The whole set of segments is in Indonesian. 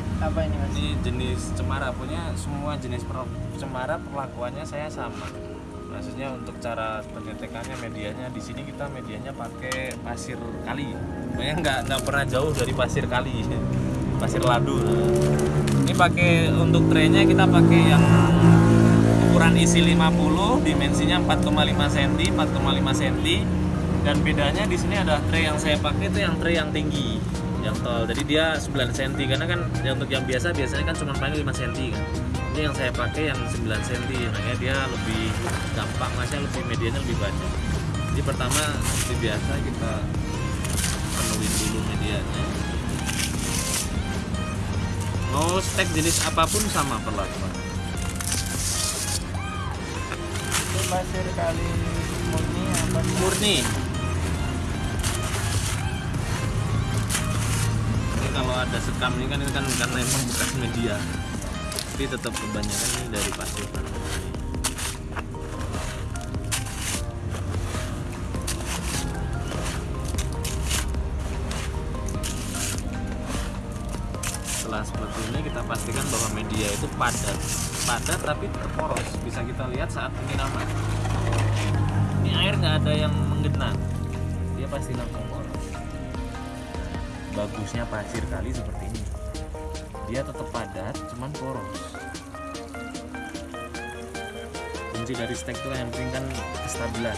stek apa ini mas? Ini jenis cemara. Punya semua jenis cemara perlakuannya saya sama. Maksudnya untuk cara penyetekannya medianya. Di sini kita medianya pakai pasir kali. Pokoknya nggak nggak pernah jauh dari pasir kali. Pasir ladu. Ini pakai untuk trennya kita pakai yang ukuran isi 50 dimensinya 4,5 cm 4,5 cm dan bedanya di sini ada tray yang saya pakai itu yang tray yang tinggi yang tall jadi dia 9 cm karena kan yang untuk yang biasa biasanya kan cuma paling 5 cm kan. Ini yang saya pakai yang 9 cm makanya dia lebih gampang masnya lebih medianya lebih banyak. Jadi pertama seperti biasa kita penuhin dulu medianya. Mau stek jenis apa pun sama perlakuan. Itu pasir kali murni apa? Murni kalau ada sekam ini kan ini kan karena emang bekas media. Tapi tetap kebanyakan ini dari pasir setelah seperti ini kita pastikan bahwa media itu padat. Padat tapi terporos. Bisa kita lihat saat penyiraman ini air nggak ada yang menggenang. Dia pasti poros bagusnya pasir kali seperti ini. Dia tetap padat cuman poros. Kunci dari stek itu yang penting kan kestabilan.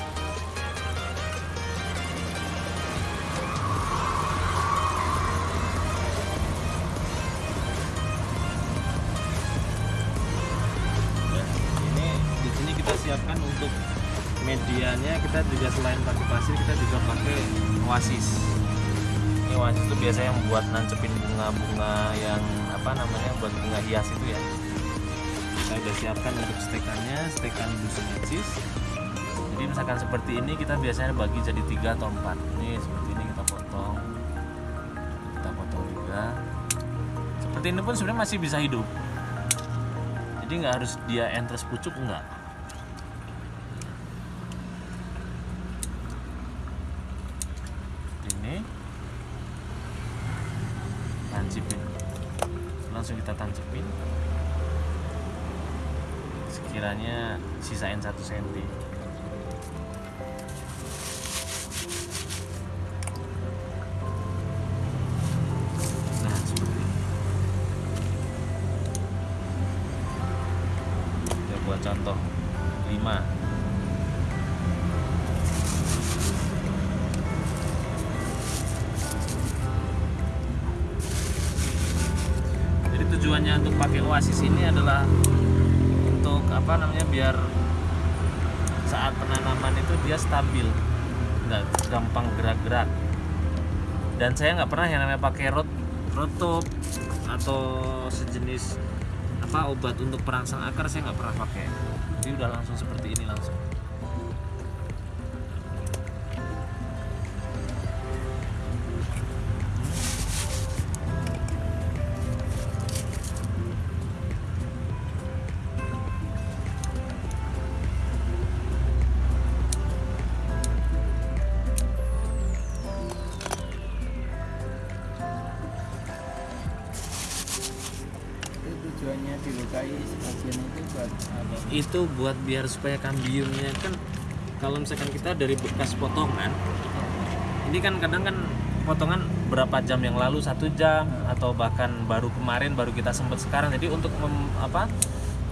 Ya, di sini kita siapkan untuk medianya. Kita juga selain pakai pasir kita juga pakai oasis ini oasis itu biasanya yang buat nancepin bunga-bunga yang apa namanya buat bunga hias itu ya? Kita udah siapkan untuk stekannya stekan busumecis jadi misalkan seperti ini kita biasanya bagi jadi tiga atau empat. Ini seperti ini kita potong. Kita potong juga. Seperti ini pun sebenarnya masih bisa hidup. Jadi nggak harus dia entres pucuk enggak sekiranya sisain satu senti. Nah seperti ini. Buat contoh. 5 jadi tujuannya untuk pakai oasis ini adalah apa namanya biar saat penanaman itu dia stabil. Nggak gampang gerak-gerak. Dan saya nggak pernah yang namanya pakai rot rotop atau sejenis apa obat untuk perangsang akar saya nggak pernah pakai. Jadi udah langsung seperti ini langsung itu buat biar supaya kambiumnya kan kalau misalkan kita dari bekas potongan ini kan kadang kan potongan berapa jam yang lalu? Satu jam atau bahkan baru kemarin baru kita sempat sekarang. Jadi untuk mem- apa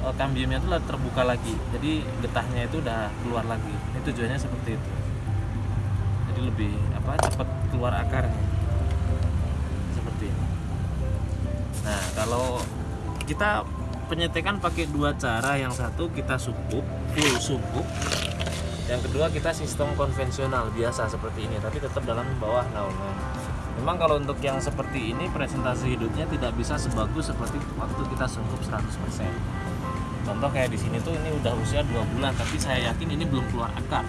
eh, kambiumnya itu terbuka lagi. Jadi getahnya itu udah keluar lagi. Ini tujuannya seperti itu. Jadi lebih apa cepat keluar akarnya. Seperti ini. Nah kalau kita penyetekan pakai dua cara. Yang satu kita sukuk full sukuk. Yang kedua kita sistem konvensional biasa seperti ini tapi tetap dalam bawah naungan. Memang kalau untuk yang seperti ini presentasi hidupnya tidak bisa sebagus seperti waktu kita sungkup 100% contoh kayak di sini tuh ini udah usia dua bulan tapi saya yakin ini belum keluar akar.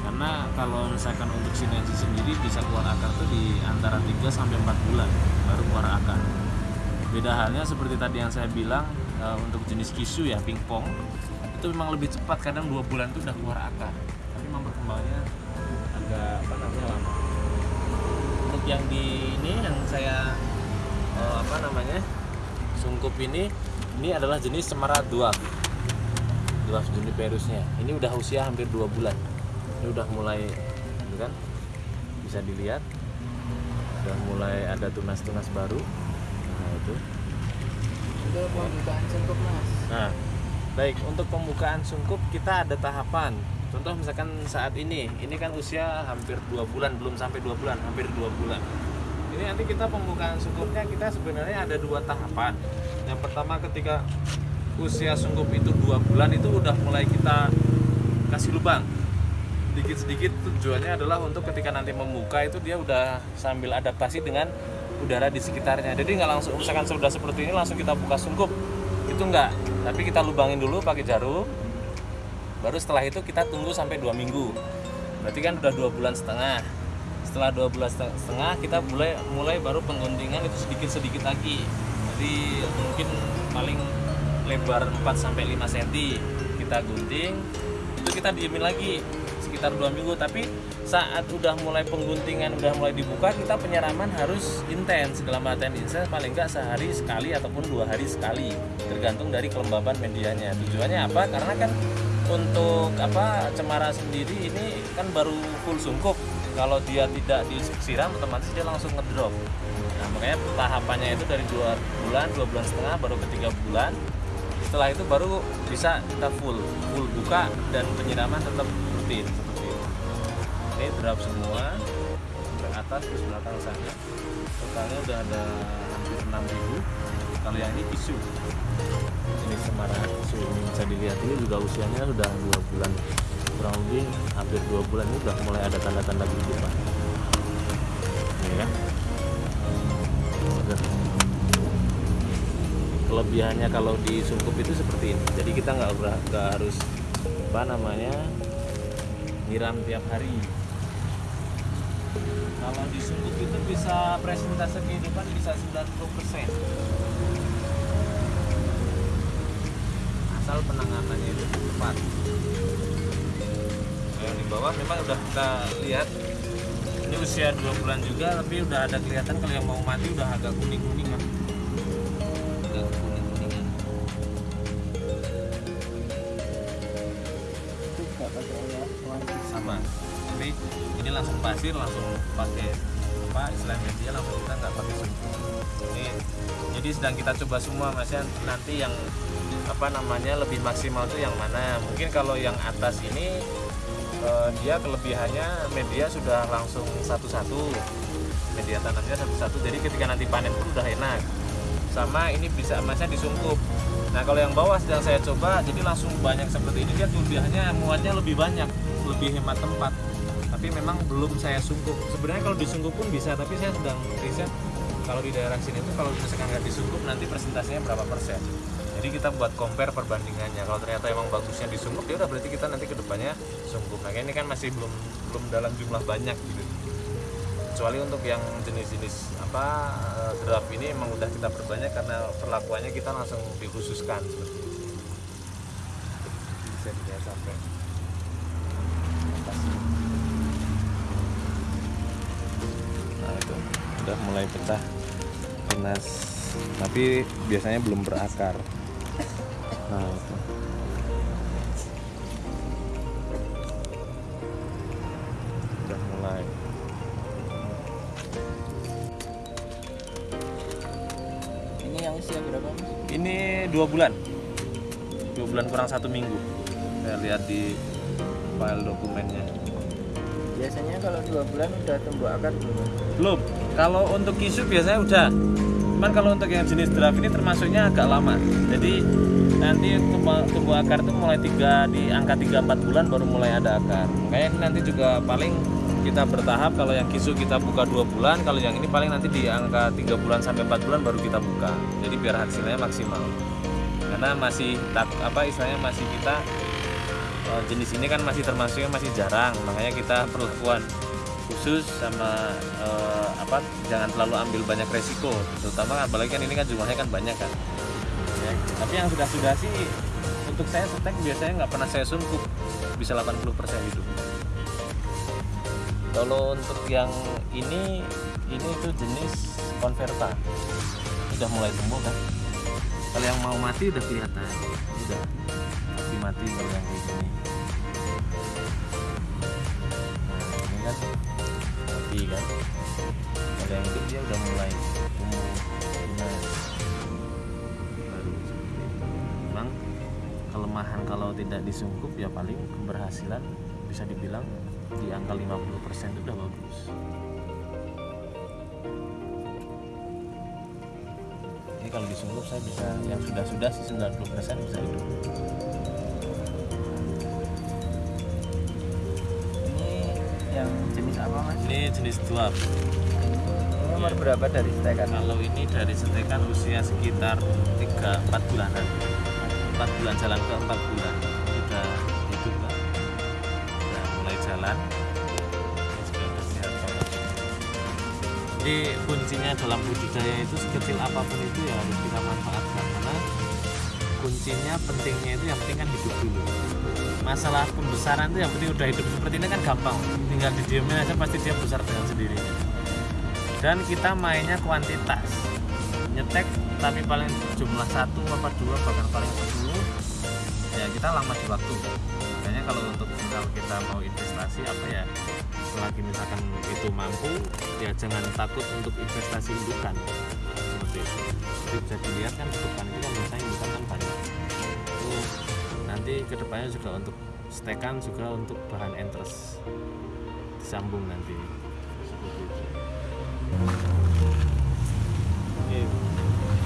Karena kalau misalkan untuk sinergi sendiri bisa keluar akar tuh di antara 3 sampai 4 bulan baru keluar akar. Beda halnya seperti tadi yang saya bilang eh, untuk jenis kisu ya pingpong itu memang lebih cepat kadang dua bulan itu udah keluar akar. Tapi memang perkembangannya agak apa namanya lama. Untuk yang di ini yang saya eh, apa namanya sungkup ini ini adalah jenis cemara dwarf. Dwarf juniperusnya. Ini udah usia hampir dua bulan. Ini udah mulai gitu kan? Bisa dilihat. Udah mulai ada tunas-tunas baru. Nah itu Itu pembukaan sungkup mas. Nah, baik untuk pembukaan sungkup kita ada tahapan. Contoh misalkan saat ini, ini kan usia hampir dua bulan, belum sampai dua bulan, hampir dua bulan. Ini nanti kita pembukaan sungkupnya kita sebenarnya ada dua tahapan. Yang pertama ketika usia sungkup itu dua bulan itu udah mulai kita kasih lubang. Sedikit-sedikit tujuannya adalah untuk ketika nanti membuka itu dia udah sambil adaptasi dengan udara di sekitarnya. Jadi nggak langsung misalkan sudah seperti ini langsung kita buka sungkup itu enggak tapi kita lubangin dulu pakai jarum. Baru setelah itu kita tunggu sampai dua minggu. Berarti kan udah dua bulan setengah. Setelah dua bulan seteng- setengah kita mulai mulai baru pengguntingan itu sedikit sedikit lagi. Jadi mungkin paling lebar 4 sampai 5 cm kita gunting itu kita diemin lagi sekitar dua minggu. Tapi saat udah mulai pengguntingan udah mulai dibuka kita penyiraman harus intens. Dalam artian intens paling enggak sehari sekali ataupun dua hari sekali. Tergantung dari kelembaban medianya. Tujuannya apa? Karena kan untuk apa cemara sendiri ini kan baru full sungkup kalau dia tidak disiram otomatis dia langsung ngedrop. Nah makanya tahapannya itu dari dua bulan dua bulan setengah baru ke tiga bulan. Setelah itu baru bisa kita full full buka dan penyiraman tetap rutin ini drop semua sampai atas terus belakang sana. Totalnya udah ada hampir 6000 kalau yang ini tisu. Ini semara tisu ini bisa dilihat. Ini juga usianya sudah dua bulan. Kurang lebih hampir dua bulan. Ini udah mulai ada tanda-tanda kehidupan ini ya. Kelebihannya kalau di sungkup itu seperti ini. Jadi kita nggak harus apa namanya nyiram tiap hari kalau di sungkup itu bisa presentase kehidupan bisa 90% asal penanganannya itu tepat yang di bawah memang udah kita lihat. Ini usia dua bulan juga tapi udah ada kelihatan kalau yang mau mati udah agak kuning kuningan agak kuning kuningan Itu nggak pakai ya, wangi. sama tapi ini langsung pasir langsung pakai apa istilah media langsung kita nggak pakai sungkup ini jadi sedang kita coba semua mas ya nanti yang apa namanya lebih maksimal itu yang mana. Mungkin kalau yang atas ini eh, dia kelebihannya media sudah langsung satu-satu. Media tanamnya satu-satu. Jadi ketika nanti panen pun udah enak. Sama ini bisa emasnya disungkup. Nah kalau yang bawah sedang saya coba jadi langsung banyak seperti ini. Dia kelebihannya muatnya lebih banyak lebih hemat tempat tapi memang belum saya sungkup sebenarnya kalau disungkup pun bisa tapi saya sedang riset kalau di daerah sini tuh kalau misalkan nggak disungkup nanti presentasinya berapa persen. Jadi kita buat compare perbandingannya. Kalau ternyata emang bagusnya disungkup ya udah berarti kita nanti ke depannya sungkup nah ini kan masih belum belum dalam jumlah banyak gitu. Kecuali untuk yang jenis-jenis apa eh, draft ini emang udah kita perbanyak karena perlakuannya kita langsung dikhususkan seperti itu. Bisa dilihat sampai. Nah itu udah mulai pecah tunas tapi biasanya belum berakar. Nah itu udah mulai. Ini yang usia berapa mas? ini dua bulan. Dua bulan kurang satu minggu. Saya lihat di file dokumennya Biasanya kalau dua bulan udah tumbuh akar belum? Belum. Kalau untuk kisu biasanya udah. Cuman kalau untuk yang jenis draft ini termasuknya agak lama. Jadi nanti tumbuh, tumbuh akar itu mulai tiga di angka 3-4 bulan baru mulai ada akar. Makanya ini nanti juga paling kita bertahap kalau yang kisu kita buka dua bulan kalau yang ini paling nanti di angka tiga bulan sampai 4 bulan baru kita buka. Jadi biar hasilnya maksimal. Karena masih tak apa istilahnya masih kita jenis ini kan masih termasuknya masih jarang makanya kita perlakuan khusus sama eh, apa jangan terlalu ambil banyak resiko terutama apalagi kan ini kan jumlahnya kan banyak kan. Ya, tapi yang sudah sudah sih untuk saya setek biasanya nggak pernah saya sungkup bisa 80% hidup. Kalau untuk yang ini ini itu jenis konverta. Udah mulai tumbuh kan? Kalau yang mau mati udah kelihatan. Udah mati mati kalau yang kayak gini. Nah ini kan mati kan? Kalau yang hidup dia udah mulai tumbuh. Baru itu. Memang kelemahan kalau tidak disungkup ya paling keberhasilan bisa dibilang di angka 50% itu udah bagus. Ini kalau disungkup saya bisa yang sudah-sudah sih 90% bisa hidup yang jenis apa mas? ini jenis dwarf. Ini umur berapa dari stekan? kalau ini dari setekan usia sekitar 3-4 bulanan. 4 bulan jalan ke 4 bulan. Ini udah hidup lah udah mulai jalan. Sudah jadi kuncinya dalam budidaya itu sekecil apa pun itu ya harus kita manfaatkan. Karena kuncinya pentingnya itu yang penting kan hidup dulu masalah pembesaran itu yang penting udah hidup seperti ini kan gampang. Tinggal didiemin aja pasti dia besar dengan sendirinya dan kita mainnya kuantitas. Nyetek tapi paling jumlah satu apa dua bahkan paling sepuluh ya kita lama di waktu. Makanya kalau untuk misal kita mau investasi apa ya selagi misalkan itu mampu ya jangan takut untuk investasi indukan. Seperti itu. Jadi bisa dilihat kan indukan itu kan biasanya indukan kan nanti ke depannya juga untuk stekan juga untuk bahan entres disambung nanti seperti itu.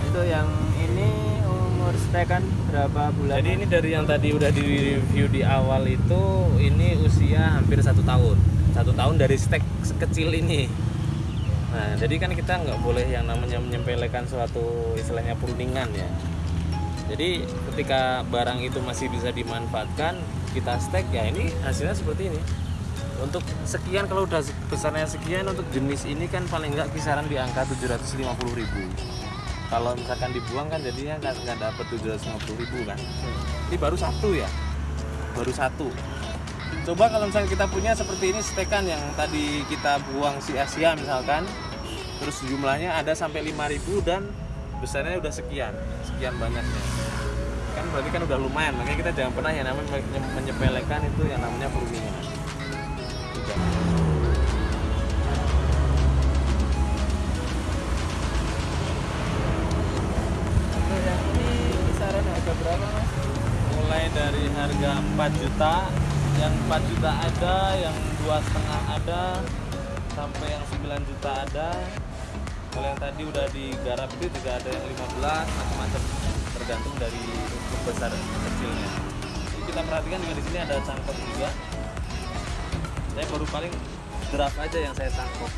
Itu yang ini umur stekan berapa bulan? Jadi ini dari yang tadi udah di review di awal itu ini usia hampir satu tahun, satu tahun dari stek sekecil ini. Nah, jadi kan kita nggak boleh yang namanya menyempelekan suatu istilahnya pruningan ya. Jadi ketika barang itu masih bisa dimanfaatkan, kita stek ya ini hasilnya seperti ini. Untuk sekian kalau udah besarnya sekian untuk jenis ini kan paling nggak kisaran di angka 750.000 kalau misalkan dibuang kan jadinya nggak nggak dapet 750 ribu kan. Ini baru satu ya? Baru satu. Coba kalau misalnya kita punya seperti ini stekan yang tadi kita buang sia-sia misalkan terus jumlahnya ada sampai 5000 dan besarnya udah sekian sekian banyaknya. Kan berarti kan udah lumayan makanya kita jangan pernah yang namanya menye- menyepelekan itu yang namanya perundingan mulai dari harga 4 juta yang 4 juta ada yang dua setengah ada sampai yang 9 juta ada kalau yang tadi udah digarap itu juga ada yang 15 macam-macam tergantung dari ukuran besar kecilnya. Jadi kita perhatikan juga di sini ada cangkok juga. Saya baru paling draft aja yang saya tangkap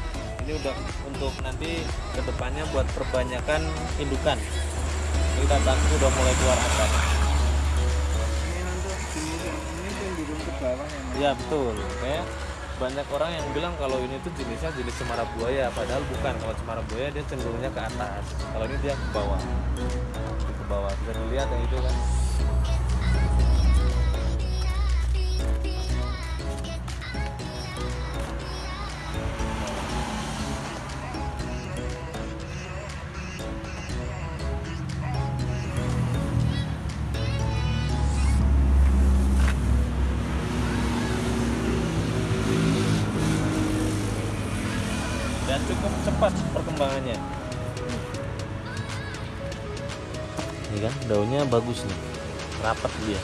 ini udah untuk nanti ke depannya buat perbanyakan indukan. Ini kita tangkap udah mulai keluar akar Ini untuk ini cenderung ke bawah ya? Iya betul. Kayak banyak orang yang bilang kalau ini tuh jenisnya jenis cemara buaya, padahal bukan. Kalau cemara buaya dia cenderungnya ke atas. Kalau ini dia ke bawah. Ke bawah. Bisa dilihat yang itu kan. Kan daunnya bagus nih, rapat dia.